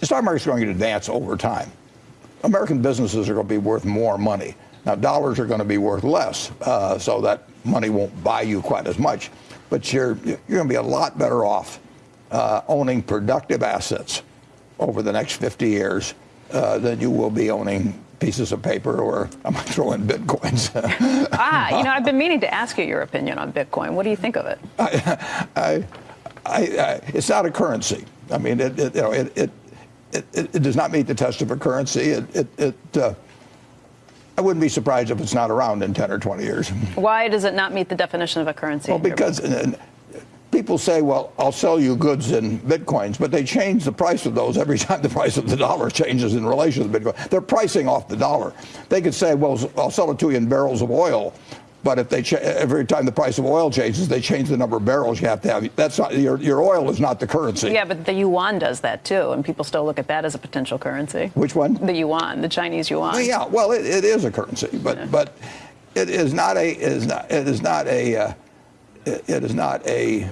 the stock market's going to advance over time. American businesses are going to be worth more money. Now, dollars are going to be worth less, uh, so that money won't buy you quite as much. But you're, you're going to be a lot better off uh, owning productive assets over the next 50 years uh, than you will be owning pieces of paper or I'm going to throw in bitcoins. ah, you know, I've been meaning to ask you your opinion on Bitcoin. What do you think of it? I, I, I, it's not a currency. I mean, it, it you know, it, it, it, it, does not meet the test of a currency. It, it, it uh, I wouldn't be surprised if it's not around in 10 or 20 years. Why does it not meet the definition of a currency? Well, because people say, well, I'll sell you goods in bitcoins, but they change the price of those every time the price of the dollar changes in relation to the Bitcoin. They're pricing off the dollar. They could say, well, I'll sell it to you in barrels of oil. But if they every time the price of oil changes, they change the number of barrels you have to have. That's not your your oil is not the currency. Yeah, but the yuan does that too, and people still look at that as a potential currency. Which one? The yuan, the Chinese yuan. Well, yeah, well, it, it is a currency, but yeah. but it is not a it is not it is not a uh, it, it is not a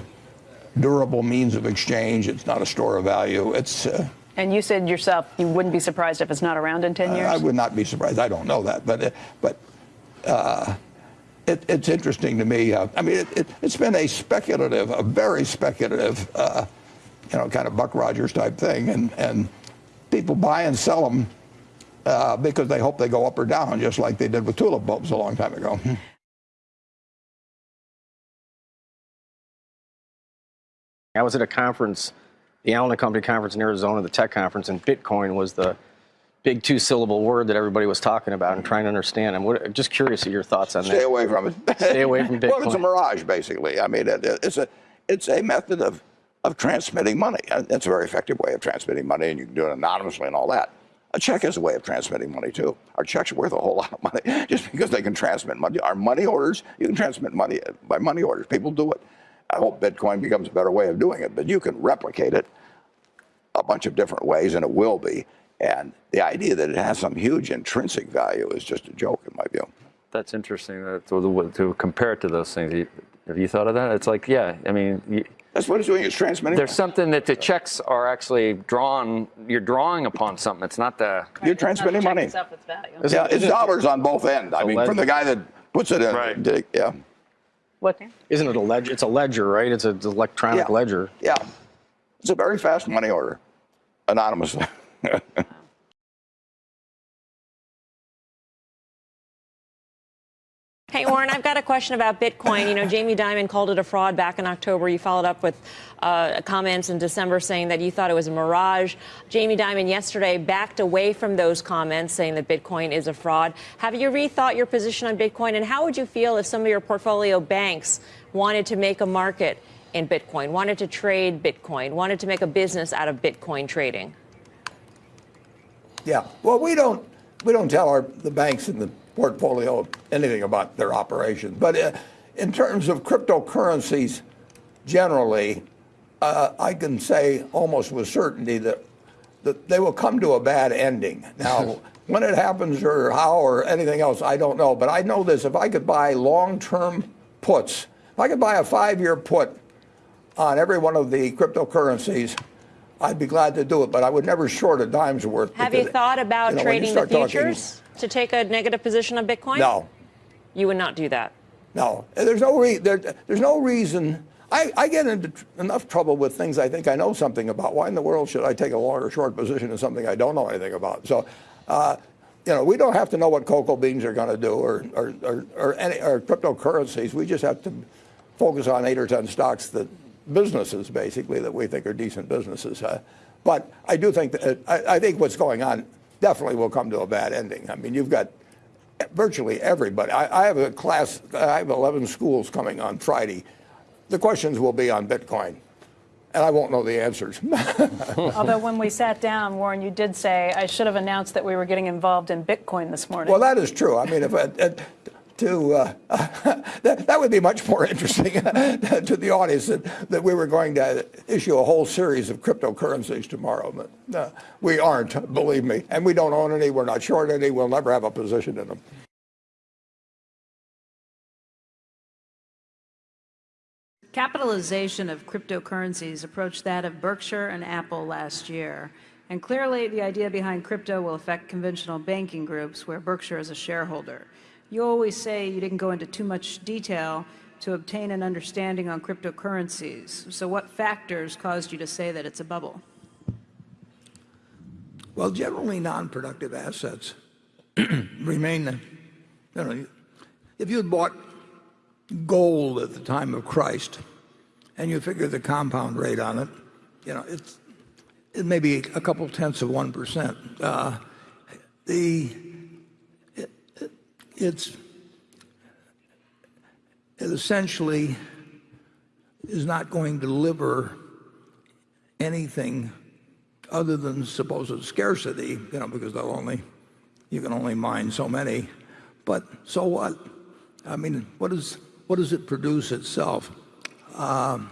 durable means of exchange. It's not a store of value. It's. Uh, and you said yourself you wouldn't be surprised if it's not around in 10 years? Uh, I would not be surprised. I don't know that. But, uh, but uh, it, it's interesting to me. Uh, I mean, it, has been a speculative, a very speculative, uh, you know, kind of Buck Rogers type thing. And, and people buy and sell them uh, because they hope they go up or down, just like they did with tulip bulbs a long time ago. I was at a conference, the Allen and Company conference in Arizona, the tech conference, and Bitcoin was the big two-syllable word that everybody was talking about and trying to understand. I'm what, just curious of your thoughts on Stay that. Stay away from it. Stay away from Bitcoin. well, it's a mirage, basically. I mean, it, it's a it's a method of of transmitting money. Uh, it's a very effective way of transmitting money, and you can do it anonymously and all that. A check is a way of transmitting money too. Our checks are worth a whole lot of money just because they can transmit money. Our money orders, you can transmit money uh, by money orders. People do it. I hope Bitcoin becomes a better way of doing it, but you can replicate it a bunch of different ways, and it will be. And the idea that it has some huge intrinsic value is just a joke, in my view. That's interesting uh, to, to compare it to those things. Have you thought of that? It's like, yeah, I mean, you, that's what it's doing. It's transmitting. There's something that the checks are actually drawn. You're drawing upon something. It's not the. Right, you're transmitting money. Its yeah, it's dollars on both ends. I mean, from the guy that puts it in. Right. Yeah. What? Isn't it a ledger? It's a ledger, right? It's an electronic yeah. ledger. Yeah. It's a very fast money order, anonymously. Hey, Warren, I've got a question about Bitcoin. You know, Jamie Dimon called it a fraud back in October. You followed up with uh, comments in December saying that you thought it was a mirage. Jamie Dimon yesterday backed away from those comments, saying that Bitcoin is a fraud. Have you rethought your position on Bitcoin? And how would you feel if some of your portfolio banks wanted to make a market in Bitcoin, wanted to trade Bitcoin, wanted to make a business out of Bitcoin trading? Yeah. Well, we don't we don't tell our the banks in the portfolio anything about their operations. But uh, in terms of cryptocurrencies generally, uh, I can say almost with certainty that, that they will come to a bad ending. Now, when it happens or how or anything else, I don't know. But I know this, if I could buy long-term puts, if I could buy a five-year put on every one of the cryptocurrencies, I'd be glad to do it, but I would never short a dime's worth. Have you thought about you know, trading the futures? Talking, to take a negative position on Bitcoin? No. You would not do that? No. There's no, re there, there's no reason. I, I get into enough trouble with things I think I know something about. Why in the world should I take a long or short position in something I don't know anything about? So, uh, you know, we don't have to know what cocoa beans are going to do or, or, or, or, any, or cryptocurrencies. We just have to focus on eight or 10 stocks that businesses, basically, that we think are decent businesses. Uh, but I do think that, I, I think what's going on definitely will come to a bad ending. I mean, you've got virtually everybody. I, I, have a class, I have 11 schools coming on Friday. The questions will be on Bitcoin. And I won't know the answers. Although when we sat down, Warren, you did say, I should have announced that we were getting involved in Bitcoin this morning. Well, that is true. I mean, if, it, to uh, that, that would be much more interesting to the audience that, that we were going to issue a whole series of cryptocurrencies tomorrow. But uh, we aren't, believe me. And we don't own any. We're not short any. We'll never have a position in them. Capitalization of cryptocurrencies approached that of Berkshire and Apple last year. And clearly, the idea behind crypto will affect conventional banking groups where Berkshire is a shareholder. You always say you didn't go into too much detail to obtain an understanding on cryptocurrencies. So what factors caused you to say that it's a bubble? Well, generally non-productive assets remain, you know, if you had bought gold at the time of Christ and you figure the compound rate on it, you know, it's, it may be a couple tenths of 1%. Uh, the, it's, it essentially is not going to deliver anything other than supposed scarcity, you know, because they'll only, you can only mine so many. But so what? I mean, what, is, what does it produce itself? Um,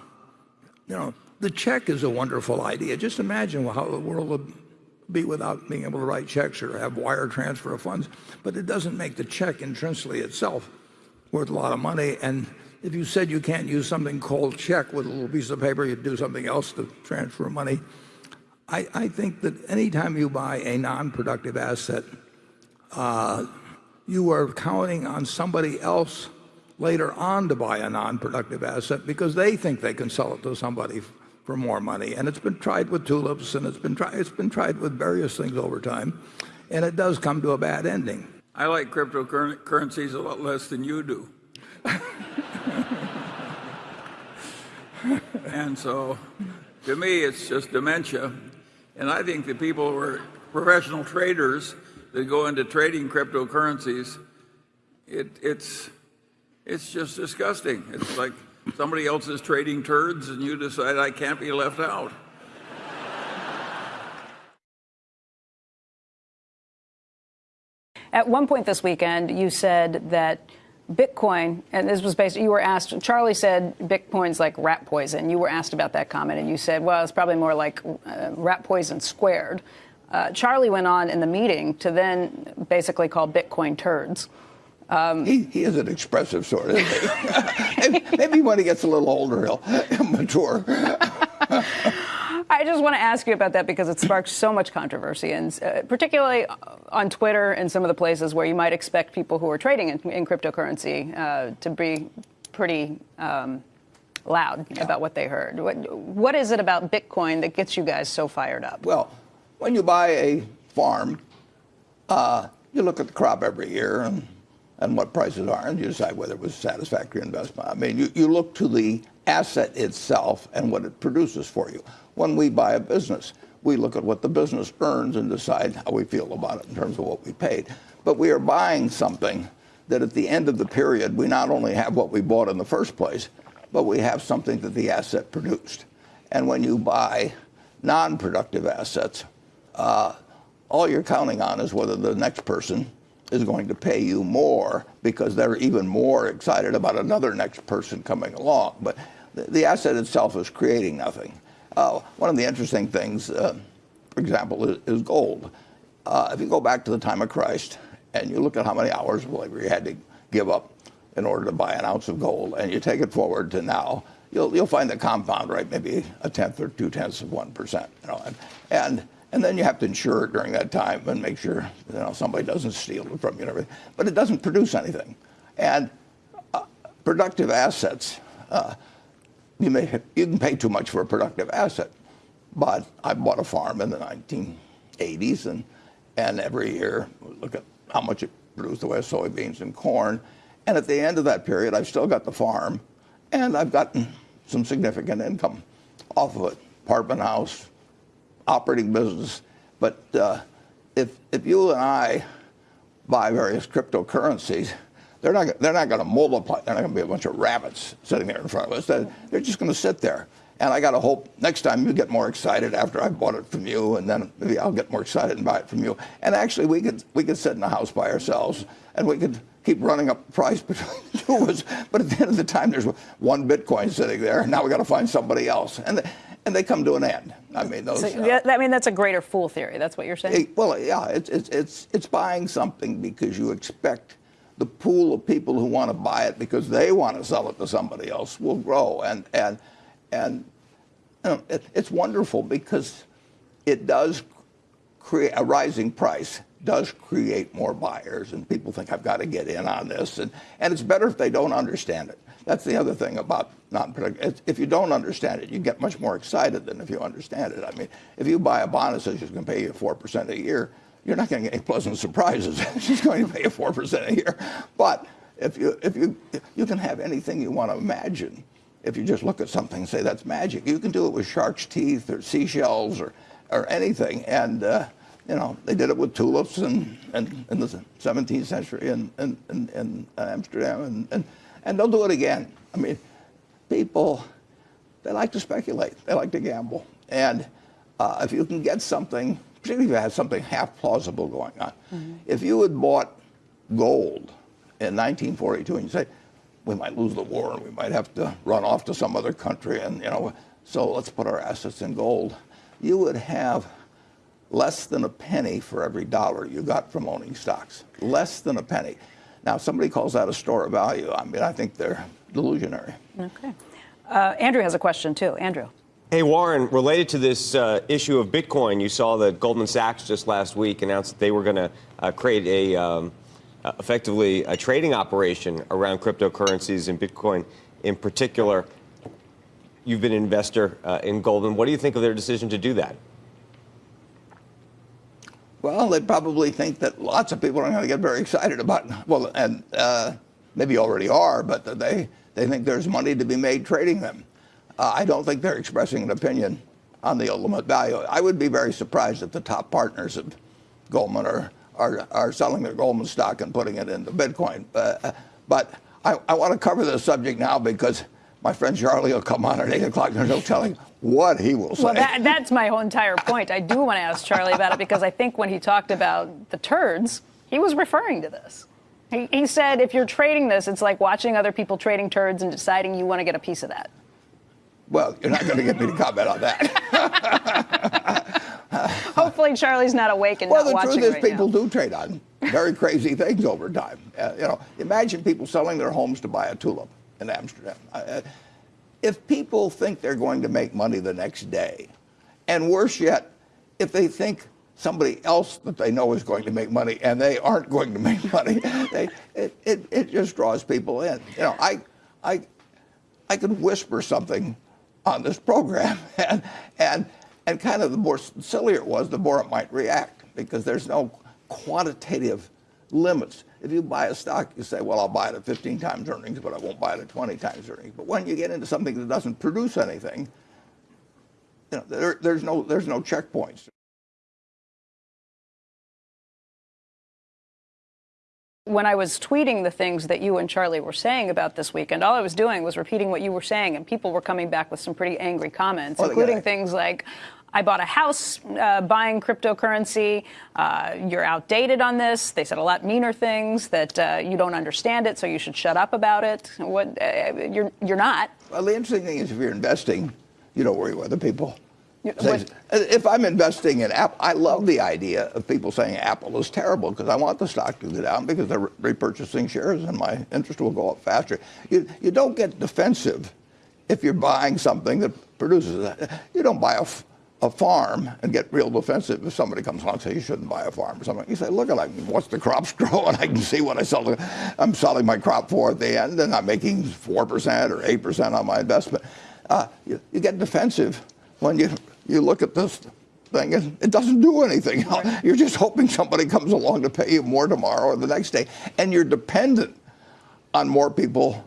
you know, the check is a wonderful idea. Just imagine how the world would be without being able to write checks or have wire transfer of funds. But it doesn't make the check intrinsically itself worth a lot of money. And if you said you can't use something called check with a little piece of paper, you'd do something else to transfer money. I, think that anytime you buy a non-productive asset, uh, you are counting on somebody else later on to buy a non-productive asset because they think they can sell it to somebody for more money. And it's been tried with tulips and it's been, tri- it's been tried with various things over time. And it does come to a bad ending. I like cryptocurrencies a lot less than you do. and so, to me, it's just dementia. And I think the people who are professional traders that go into trading cryptocurrencies, it, it's, it's just disgusting. It's like somebody else is trading turds and you decide I can't be left out. At one point this weekend, you said that Bitcoin, and this was based, you were asked, Charlie said Bitcoin's like rat poison. You were asked about that comment, and you said, well, it's probably more like uh, rat poison squared. Uh, Charlie went on in the meeting to then basically call Bitcoin turds. He, he is an expressive sort, isn't he? maybe, when he gets a little older, he'll mature. I just want to ask you about that because it sparked so much controversy, and uh, particularly on Twitter and some of the places where you might expect people who are trading in, in cryptocurrency uh, to be pretty um, loud about what they heard. What, what is it about Bitcoin that gets you guys so fired up? Well, when you buy a farm, uh, you look at the crop every year and, and what prices are, and you decide whether it was a satisfactory investment. I mean, you, you look to the asset itself and what it produces for you. When we buy a business, we look at what the business earns and decide how we feel about it in terms of what we paid. But we are buying something that at the end of the period, we not only have what we bought in the first place, but we have something that the asset produced. And when you buy non-productive assets, uh, all you're counting on is whether the next person is going to pay you more because they're even more excited about another next person coming along. But the, asset itself is creating nothing. Uh, one of the interesting things, uh, for example, is, is gold. Uh, if you go back to the time of Christ and you look at how many hours of labor you had to give up in order to buy an ounce of gold, and you take it forward to now, you'll, you'll find the compound rate maybe a tenth or two tenths of one percent. You know, and, and and then you have to insure it during that time and make sure you know somebody doesn't steal it from you and everything. But it doesn't produce anything. And uh, productive assets, uh, you may you can pay too much for a productive asset. But I bought a farm in the 1980s, and and every year look at how much it produced the way of soybeans and corn. And at the end of that period, I've still got the farm, and I've gotten some significant income off of it. Apartment house, operating business. But uh, if, if you and I buy various cryptocurrencies, they're not, they're not going to multiply. They're not going to be a bunch of rabbits sitting there in front of us. They're, just going to sit there. And I got to hope next time you get more excited after I bought it from you, and then maybe I'll get more excited and buy it from you. And actually, we could we could sit in the house by ourselves, and we could keep running up the price between the two of us. But at the end of the time, there's one Bitcoin sitting there, and now we got to find somebody else, and and they come to an end. I mean, those. So, uh, yeah, I mean, that's a greater fool theory. That's what you're saying? Well, yeah, it's, it's, it's, it's buying something because you expect the pool of people who want to buy it because they want to sell it to somebody else will grow. And, and, and you know, it, it's wonderful because it does create a rising price does create more buyers, and people think I've got to get in on this, and and it's better if they don't understand it. That's the other thing about non-predictable. If you don't understand it, you get much more excited than if you understand it. I mean, if you buy a bond that says it's going to pay you four percent a year, you're not going to get any pleasant surprises. She's going to pay you four percent a year, but if you if you you can have anything you want to imagine if you just look at something and say that's magic. You can do it with shark's teeth or seashells or, or anything. And, uh, you know, they did it with tulips in, in, in the 17th century in, in, in, in Amsterdam. And, and, and they'll do it again. I mean, people, they like to speculate. They like to gamble. And uh, if you can get something, particularly if you have something half plausible going on, if you had bought gold in 1942 and you say, we might lose the war and we might have to run off to some other country and you know so let's put our assets in gold you would have less than a penny for every dollar you got from owning stocks less than a penny now if somebody calls that a store of value i mean i think they're delusionary Okay. Uh, Andrew has a question too. Andrew. Hey, Warren, related to this uh, issue of Bitcoin, you saw that Goldman Sachs just last week announced that they were going to uh, create a um, uh, effectively a trading operation around cryptocurrencies and Bitcoin in particular. You've been an investor uh, in Goldman. What do you think of their decision to do that? Well, they probably think that lots of people are going to get very excited about. Well, and uh, maybe already are, but they they think there's money to be made trading them. Uh, I don't think they're expressing an opinion on the ultimate value. I would be very surprised if the top partners of Goldman are are, are selling their Goldman stock and putting it into Bitcoin. Uh, but I, I want to cover this subject now because my friend Charlie will come on at 8 o'clock and there's no telling what he will say. Well, that, that's my whole entire point. I do want to ask Charlie about it because I think when he talked about the turds, he was referring to this. He, he said if you're trading this, it's like watching other people trading turds and deciding you want to get a piece of that. well, you're not going to get me to comment on that. Hopefully, Charlie's not awake and well, not the truth is right people now. do trade on very crazy things over time. Uh, you know, imagine people selling their homes to buy a tulip in Amsterdam. Uh, if people think they're going to make money the next day, and worse yet, if they think somebody else that they know is going to make money and they aren't going to make money, they, it, it, it just draws people in. You know, I, I, I could whisper something on this program, and, and, and kind of the more sillier it was, the more it might react, because there's no quantitative limits. If you buy a stock, you say, well, I'll buy it at 15 times earnings, but I won't buy it at 20 times earnings. But when you get into something that doesn't produce anything, you know, there, there's, no, there's no checkpoints. when I was tweeting the things that you and Charlie were saying about this weekend, all I was doing was repeating what you were saying, and people were coming back with some pretty angry comments, oh, Well, including things like, I bought a house uh, buying cryptocurrency. Uh, you're outdated on this. They said a lot meaner things that uh, you don't understand it, so you should shut up about it. What uh, you're you're not. Well, the interesting thing is if you're investing, you don't worry what the people say. If I'm investing in Apple, I love the idea of people saying Apple is terrible because I want the stock to go down because they're repurchasing shares and my interest will go up faster. You, you don't get defensive if you're buying something that produces that. You don't buy a, a farm and get real defensive if somebody comes along and says you shouldn't buy a farm or something. You say, look at I can watch the crops grow and I can see what I sell. I'm selling my crop for at the end and I'm making 4% or 8% on my investment. Uh, you, you get defensive when you, you look at this thing and it doesn't do anything. You're just hoping somebody comes along to pay you more tomorrow or the next day. And you're dependent on more people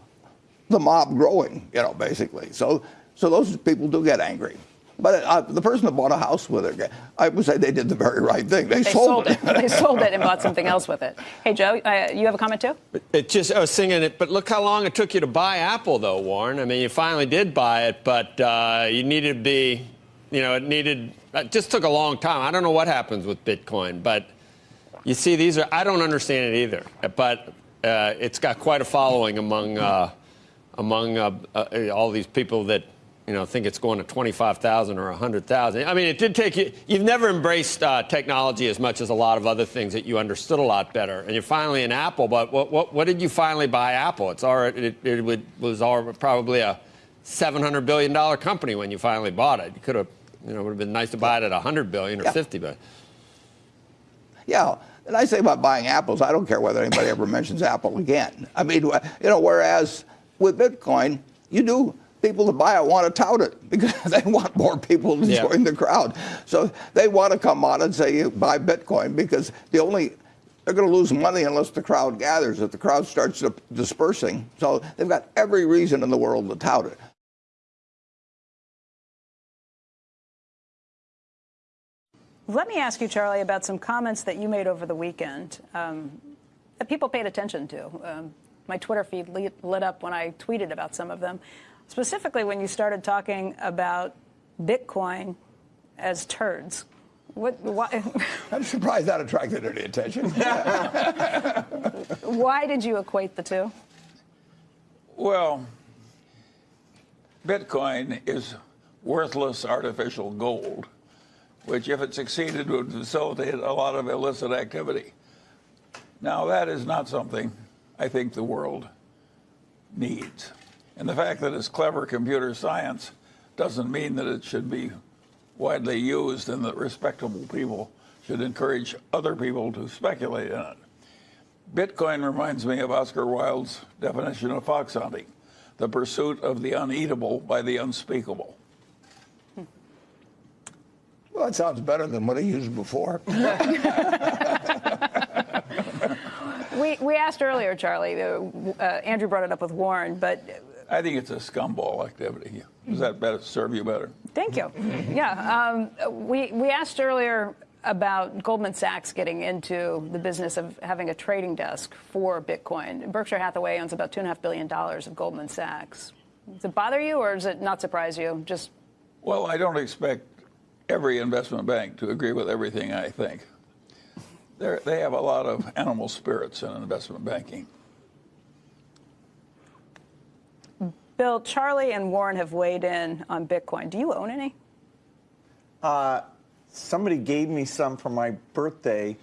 the mob growing, you know, basically. So, so those people do get angry. But uh, the person that bought a house with it, I would say they did the very right thing. They, They sold it. they sold it and bought something else with it. Hey, Joe, uh, you have a comment too? It just, I was singing it, but look how long it took you to buy Apple, though, Warren. I mean, you finally did buy it, but uh, you needed to be, you know, it needed, it just took a long time. I don't know what happens with Bitcoin, but you see, these are, I don't understand it either, but uh, it's got quite a following among, uh, among uh, uh, all these people that, you know, think it's going to 25,000 or 100,000. I mean, it did take you, you've never embraced uh, technology as much as a lot of other things that you understood a lot better. And you're finally in Apple, but what, what, what did you finally buy Apple? It's already, it, it would, was already probably a $700 billion company when you finally bought it. You could have, you know, it would have been nice to buy it at 100 billion or Yeah. 50 billion. yeah. And I say about buying apples, I don't care whether anybody ever mentions Apple again. I mean, you know, whereas with Bitcoin, you do people to buy it want to tout it because they want more people to Yeah. join the crowd. So they want to come on and say you buy Bitcoin because the only they're going to lose money unless the crowd gathers. If the crowd starts di- dispersing, so they've got every reason in the world to tout it. Let me ask you, Charlie, about some comments that you made over the weekend um, that people paid attention to. Um, my Twitter feed lit, lit up when I tweeted about some of them, specifically when you started talking about Bitcoin as turds. What, why, I'm surprised that attracted any attention. why did you equate the two? Well, Bitcoin is worthless artificial gold, which, if it succeeded, would facilitate a lot of illicit activity. Now, that is not something I think the world needs. And the fact that it's clever computer science doesn't mean that it should be widely used and that respectable people should encourage other people to speculate in it. Bitcoin reminds me of Oscar Wilde's definition of fox hunting the pursuit of the uneatable by the unspeakable. well, that sounds better than what I used before. We, we asked earlier, Charlie, uh, uh, Andrew brought it up with Warren, but I think it's a scumball activity. Does that better serve you better? Thank you. Yeah, um, we we asked earlier about Goldman Sachs getting into the business of having a trading desk for Bitcoin. Berkshire Hathaway owns about two and a half billion dollars of Goldman Sachs. Does it bother you, or does it not surprise you? Just Well, I don't expect every investment bank to agree with everything I think. They're, they have a lot of animal spirits in investment banking. Bill, Charlie, and Warren have weighed in on Bitcoin. Do you own any? somebody gave me some for my birthday,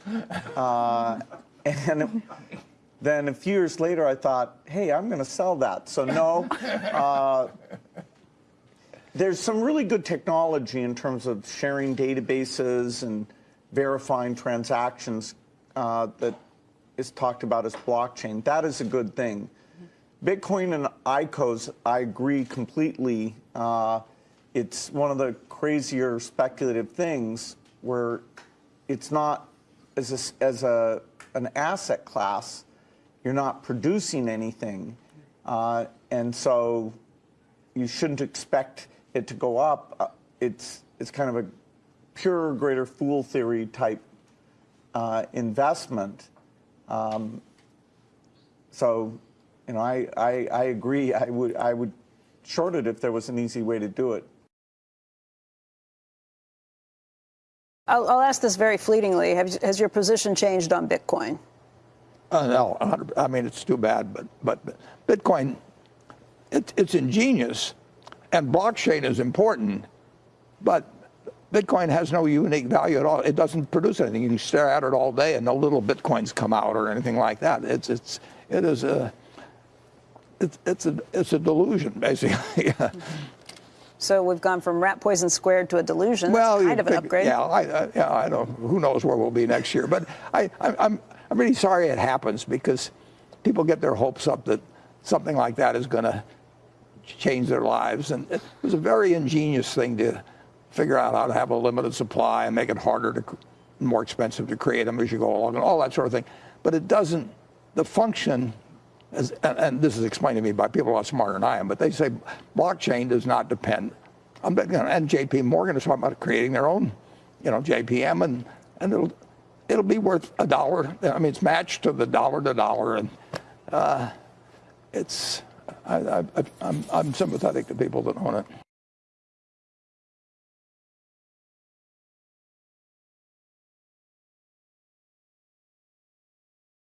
uh, and then a few years later, I thought, hey, I'm going to sell that. So no. Uh, there's some really good technology in terms of sharing databases and verifying transactions uh, that is talked about as blockchain. That is a good thing. Bitcoin and ICOs, I agree completely. Uh, it's one of the crazier speculative things where it's not as a, as a an asset class, you're not producing anything, uh, and so you shouldn't expect it to go up. Uh, it's it's kind of a pure greater fool theory type uh, investment. Um, so, you know, I, I, I agree. I would I would short it if there was an easy way to do it. I'll, I'll ask this very fleetingly. Have, has your position changed on Bitcoin? Uh, no, I mean, it's too bad, but, but Bitcoin, it, it's ingenious, and blockchain is important, but Bitcoin has no unique value at all. It doesn't produce anything. You can stare at it all day, and no little Bitcoins come out or anything like that. It's, it's, it is a, it's, it's a, it's a delusion, basically. So we've gone from rat poison squared to a delusion. Well, That's kind of an think- upgrade. Yeah, I, I, yeah, I don't. Who knows where we'll be next year? But I, I, I'm, I'm really sorry it happens because people get their hopes up that something like that is going to change their lives, and it was a very ingenious thing to figure out how to have a limited supply and make it harder to, more expensive to create them as you go along, and all that sort of thing. But it doesn't. The function as, and, and this is explained to me by people a lot smarter than I am, but they say blockchain does not depend. on you know, and J.P. Morgan is talking about creating their own, you know, JPM, and and it'll it'll be worth a dollar. I mean, it's matched to the dollar to dollar, and uh, it's I, I, I'm I'm sympathetic to people that own it.